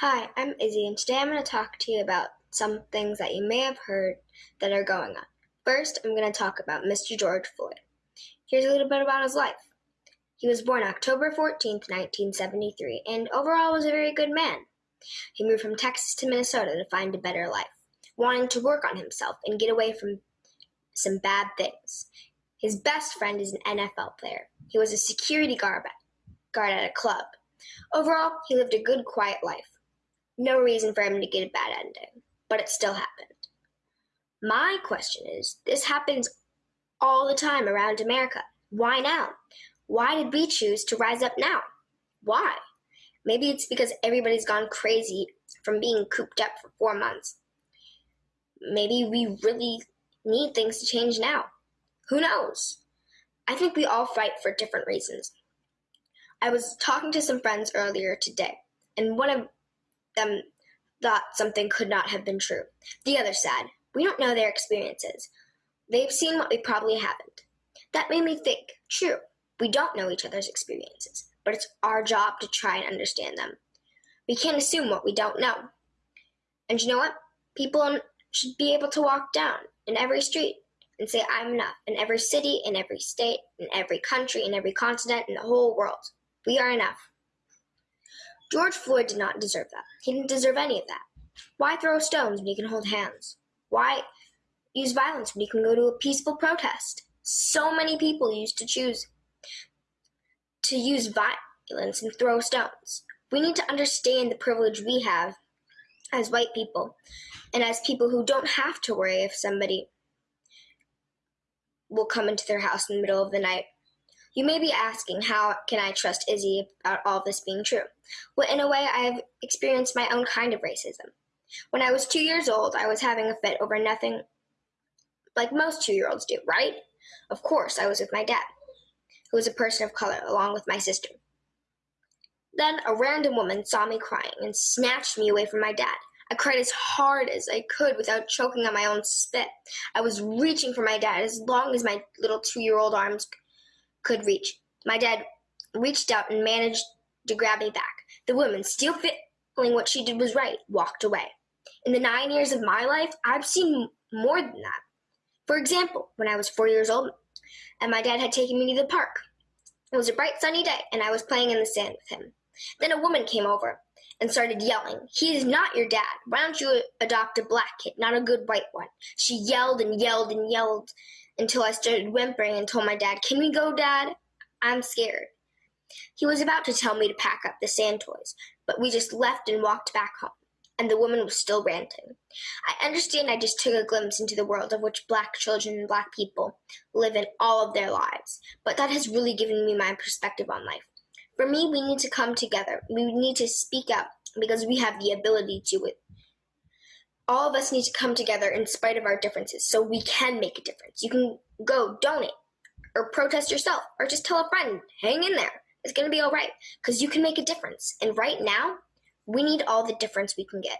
Hi, I'm Izzy, and today I'm going to talk to you about some things that you may have heard that are going on. First, I'm going to talk about Mr. George Floyd. Here's a little bit about his life. He was born October 14, 1973, and overall was a very good man. He moved from Texas to Minnesota to find a better life, wanting to work on himself and get away from some bad things. His best friend is an NFL player. He was a security guard guard at a club. Overall, he lived a good, quiet life. No reason for him to get a bad ending, but it still happened. My question is this happens all the time around America. Why now? Why did we choose to rise up now? Why? Maybe it's because everybody's gone crazy from being cooped up for four months. Maybe we really need things to change now. Who knows? I think we all fight for different reasons. I was talking to some friends earlier today, and one of them thought something could not have been true. The other said, We don't know their experiences. They've seen what we probably haven't. That made me think, true, we don't know each other's experiences, but it's our job to try and understand them. We can't assume what we don't know. And you know what? People should be able to walk down in every street and say, I'm enough, in every city, in every state, in every country, in every continent, in the whole world. We are enough. George Floyd did not deserve that. He didn't deserve any of that. Why throw stones when you can hold hands? Why use violence when you can go to a peaceful protest? So many people used to choose to use violence and throw stones. We need to understand the privilege we have as white people and as people who don't have to worry if somebody will come into their house in the middle of the night you may be asking, how can I trust Izzy about all this being true? Well, in a way, I have experienced my own kind of racism. When I was two years old, I was having a fit over nothing like most two year olds do, right? Of course, I was with my dad, who was a person of color, along with my sister. Then a random woman saw me crying and snatched me away from my dad. I cried as hard as I could without choking on my own spit. I was reaching for my dad as long as my little two year old arms could reach. My dad reached out and managed to grab me back. The woman, still feeling what she did was right, walked away. In the nine years of my life, I've seen more than that. For example, when I was four years old and my dad had taken me to the park. It was a bright sunny day and I was playing in the sand with him. Then a woman came over and started yelling, He is not your dad. Why don't you adopt a black kid, not a good white one? She yelled and yelled and yelled until I started whimpering and told my dad, Can we go, Dad? I'm scared. He was about to tell me to pack up the sand toys, but we just left and walked back home, and the woman was still ranting. I understand I just took a glimpse into the world of which black children and black people live in all of their lives, but that has really given me my perspective on life. For me, we need to come together. We need to speak up because we have the ability to it all of us need to come together in spite of our differences so we can make a difference. You can go donate or protest yourself or just tell a friend, hang in there. It's going to be all right because you can make a difference. And right now, we need all the difference we can get.